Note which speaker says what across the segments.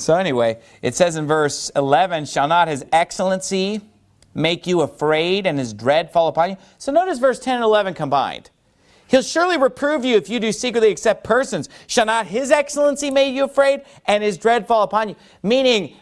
Speaker 1: So anyway, it says in verse 11, shall not his excellency make you afraid and his dread fall upon you? So notice verse 10 and 11 combined. He'll surely reprove you if you do secretly accept persons. Shall not his excellency make you afraid and his dread fall upon you? Meaning,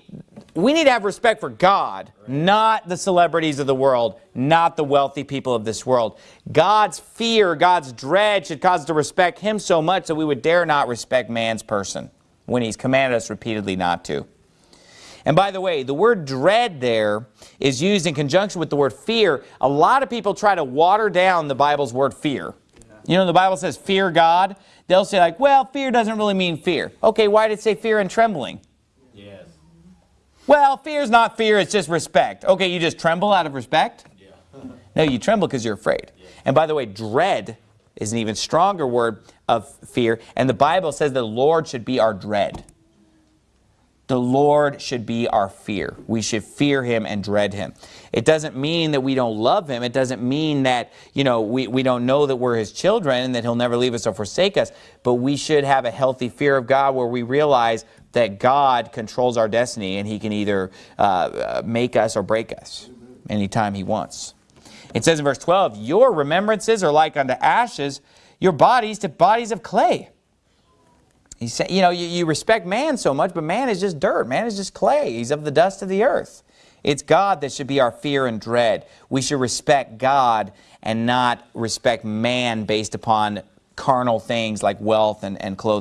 Speaker 1: we need to have respect for God, not the celebrities of the world, not the wealthy people of this world. God's fear, God's dread should cause us to respect him so much that we would dare not respect man's person when he's commanded us repeatedly not to. And by the way, the word dread there is used in conjunction with the word fear. A lot of people try to water down the Bible's word fear. You know, the Bible says fear God. They'll say like, well, fear doesn't really mean fear. Okay, why did it say fear and trembling?
Speaker 2: Yes.
Speaker 1: Well, fear is not fear, it's just respect. Okay, you just tremble out of respect?
Speaker 2: Yeah.
Speaker 1: No, you tremble because you're afraid. And by the way, dread is an even stronger word of fear. And the Bible says the Lord should be our dread. The Lord should be our fear. We should fear him and dread him. It doesn't mean that we don't love him. It doesn't mean that, you know, we, we don't know that we're his children and that he'll never leave us or forsake us. But we should have a healthy fear of God where we realize that God controls our destiny and he can either uh, uh make us or break us anytime he wants. It says in verse 12, Your remembrances are like unto ashes, your bodies to bodies of clay. He said, you know, you, you respect man so much, but man is just dirt. Man is just clay. He's of the dust of the earth. It's God that should be our fear and dread. We should respect God and not respect man based upon carnal things like wealth and, and clothing.